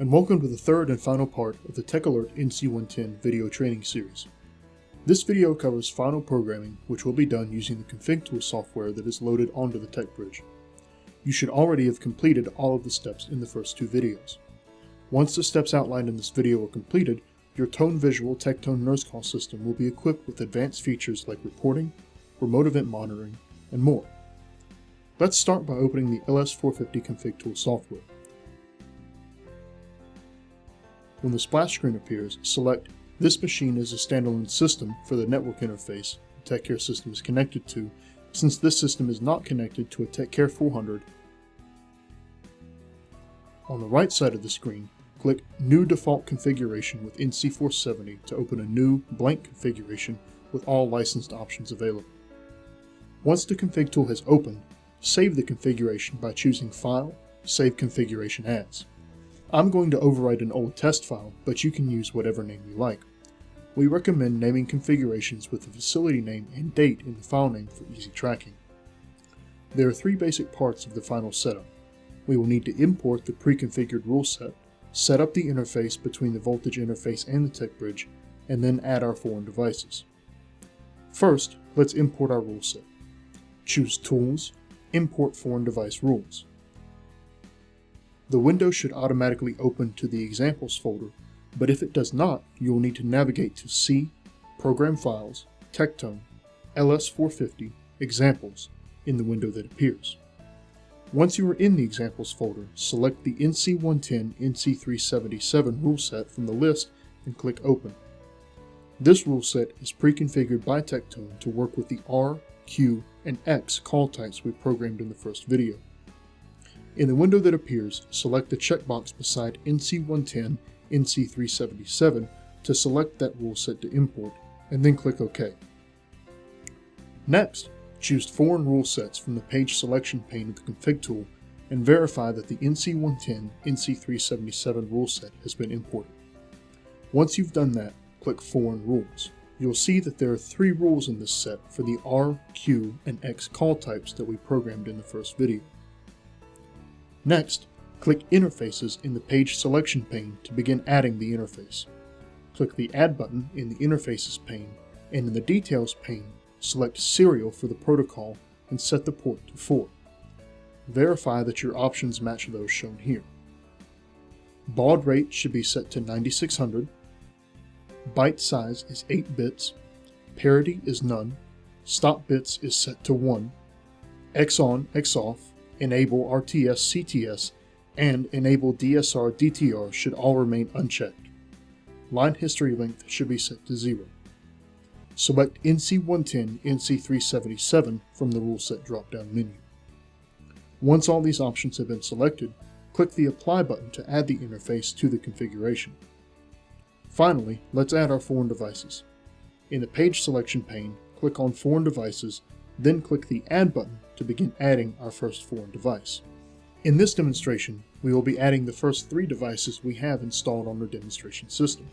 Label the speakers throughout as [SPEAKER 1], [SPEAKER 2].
[SPEAKER 1] and welcome to the third and final part of the TechAlert NC110 video training series. This video covers final programming which will be done using the config tool software that is loaded onto the TechBridge. You should already have completed all of the steps in the first two videos. Once the steps outlined in this video are completed, your Tone Visual Tektone nurse call system will be equipped with advanced features like reporting, remote event monitoring, and more. Let's start by opening the LS450 config tool software. When the splash screen appears, select This machine is a standalone system for the network interface the TechCare system is connected to, since this system is not connected to a TechCare 400. On the right side of the screen, click New Default Configuration with NC470 to open a new, blank configuration with all licensed options available. Once the config tool has opened, save the configuration by choosing File, Save Configuration As. I'm going to overwrite an old test file, but you can use whatever name you like. We recommend naming configurations with the facility name and date in the file name for easy tracking. There are three basic parts of the final setup. We will need to import the pre-configured rule set, set up the interface between the voltage interface and the TechBridge, and then add our foreign devices. First, let's import our rule set. Choose Tools, Import Foreign Device Rules. The window should automatically open to the examples folder, but if it does not, you will need to navigate to C, Program Files, Tektone, LS450, Examples in the window that appears. Once you are in the Examples folder, select the NC110 NC377 rule set from the list and click Open. This rule set is pre-configured by Tektone to work with the R, Q, and X call types we programmed in the first video. In the window that appears, select the checkbox beside NC110 NC377 to select that rule set to import, and then click OK. Next, choose Foreign Rule Sets from the page selection pane of the config tool and verify that the NC110 NC377 rule set has been imported. Once you've done that, click Foreign Rules. You'll see that there are three rules in this set for the R, Q, and X call types that we programmed in the first video. Next, click Interfaces in the page selection pane to begin adding the interface. Click the Add button in the Interfaces pane, and in the Details pane, select Serial for the protocol and set the port to 4. Verify that your options match those shown here. Baud rate should be set to 9600, byte size is 8 bits, parity is none, stop bits is set to 1, X on, X off, enable RTS CTS, and enable DSR DTR should all remain unchecked. Line history length should be set to 0. Select NC110 NC377 from the rule set drop-down menu. Once all these options have been selected, click the Apply button to add the interface to the configuration. Finally, let's add our foreign devices. In the page selection pane, click on Foreign Devices, then click the Add button to begin adding our first foreign device. In this demonstration, we will be adding the first three devices we have installed on our demonstration system.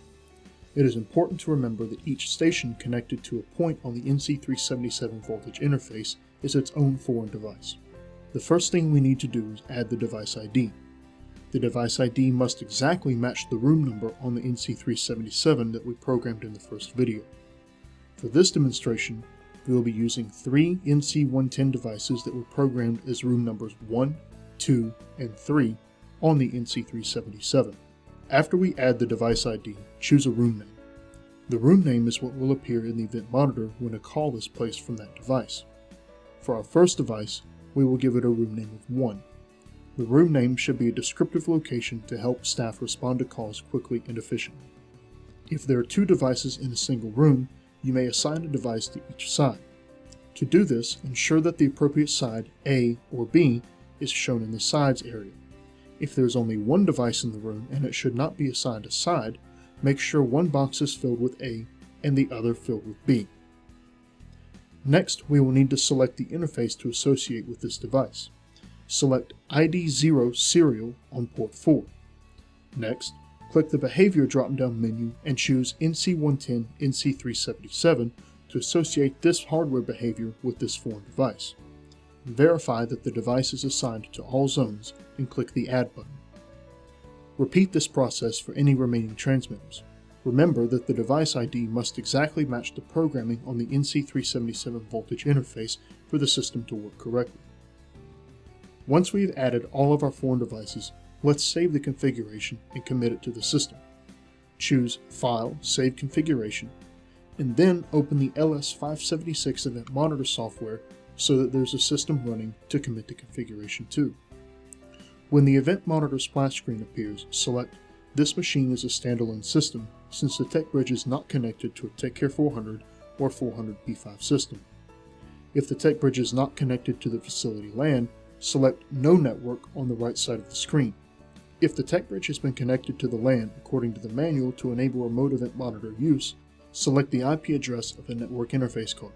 [SPEAKER 1] It is important to remember that each station connected to a point on the NC377 voltage interface is its own foreign device. The first thing we need to do is add the device ID. The device ID must exactly match the room number on the NC377 that we programmed in the first video. For this demonstration, we will be using three NC110 devices that were programmed as room numbers 1, 2, and 3 on the NC377. After we add the device ID, choose a room name. The room name is what will appear in the event monitor when a call is placed from that device. For our first device, we will give it a room name of 1. The room name should be a descriptive location to help staff respond to calls quickly and efficiently. If there are two devices in a single room, you may assign a device to each side. To do this, ensure that the appropriate side, A or B, is shown in the sides area. If there is only one device in the room and it should not be assigned a side, make sure one box is filled with A and the other filled with B. Next, we will need to select the interface to associate with this device. Select ID0 Serial on port 4. Next, click the Behavior drop-down menu and choose NC110 NC377 to associate this hardware behavior with this foreign device. Verify that the device is assigned to all zones and click the Add button. Repeat this process for any remaining transmitters. Remember that the device ID must exactly match the programming on the NC377 voltage interface for the system to work correctly. Once we've added all of our foreign devices, let's save the configuration and commit it to the system. Choose File, Save Configuration, and then open the LS576 Event Monitor software so that there's a system running to commit the configuration to. When the Event Monitor splash screen appears, select This machine is a standalone system since the tech bridge is not connected to a TechCare 400 or 400 P5 system. If the tech bridge is not connected to the facility LAN, select No Network on the right side of the screen. If the tech bridge has been connected to the LAN according to the manual to enable remote event monitor use, select the IP address of the network interface card.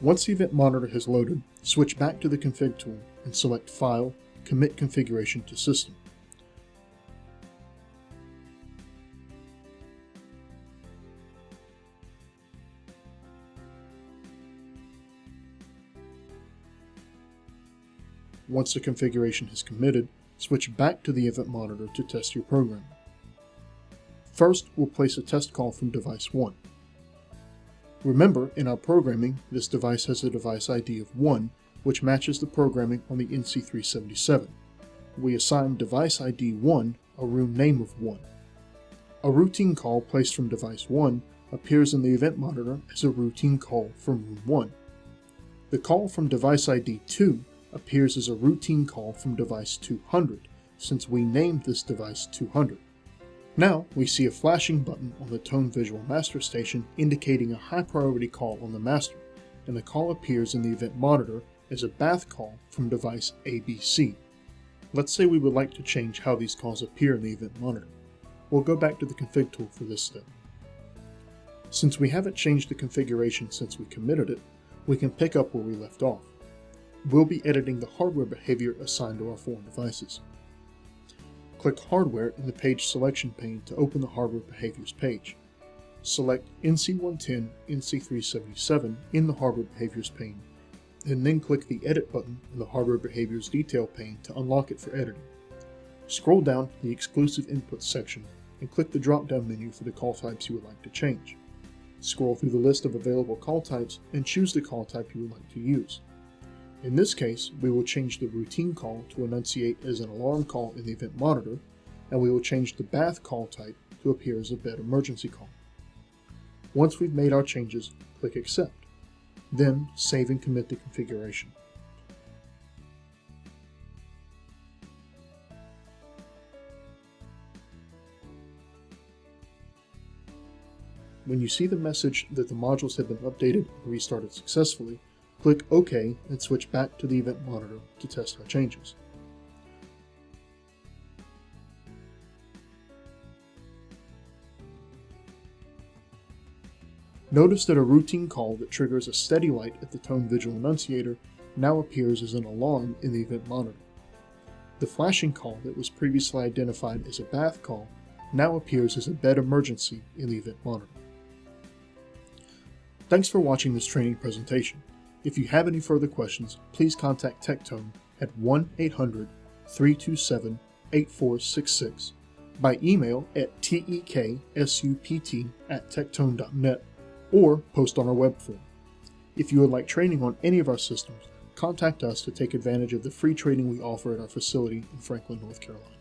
[SPEAKER 1] Once the event monitor has loaded, switch back to the config tool and select File, Commit Configuration to System. Once the configuration is committed, switch back to the event monitor to test your program. First, we'll place a test call from device 1. Remember, in our programming, this device has a device ID of 1, which matches the programming on the NC377. We assign device ID 1 a room name of 1. A routine call placed from device 1 appears in the event monitor as a routine call from room 1. The call from device ID 2 appears as a routine call from device 200, since we named this device 200. Now, we see a flashing button on the Tone Visual Master Station indicating a high priority call on the master, and the call appears in the event monitor as a bath call from device ABC. Let's say we would like to change how these calls appear in the event monitor. We'll go back to the config tool for this step. Since we haven't changed the configuration since we committed it, we can pick up where we left off we'll be editing the hardware behavior assigned to our foreign devices. Click Hardware in the page selection pane to open the Hardware Behaviors page. Select NC110 NC377 in the Hardware Behaviors pane, and then click the Edit button in the Hardware Behaviors Detail pane to unlock it for editing. Scroll down to the Exclusive Inputs section and click the drop-down menu for the call types you would like to change. Scroll through the list of available call types and choose the call type you would like to use. In this case, we will change the routine call to annunciate as an alarm call in the event monitor, and we will change the bath call type to appear as a bed emergency call. Once we've made our changes, click Accept. Then, save and commit the configuration. When you see the message that the modules have been updated and restarted successfully, Click OK and switch back to the event monitor to test our changes. Notice that a routine call that triggers a steady light at the tone visual annunciator now appears as an alarm in the event monitor. The flashing call that was previously identified as a bath call now appears as a bed emergency in the event monitor. Thanks for watching this training presentation. If you have any further questions, please contact Tektone at 1-800-327-8466 by email at teksupt at tektone.net or post on our web form. If you would like training on any of our systems, contact us to take advantage of the free training we offer at our facility in Franklin, North Carolina.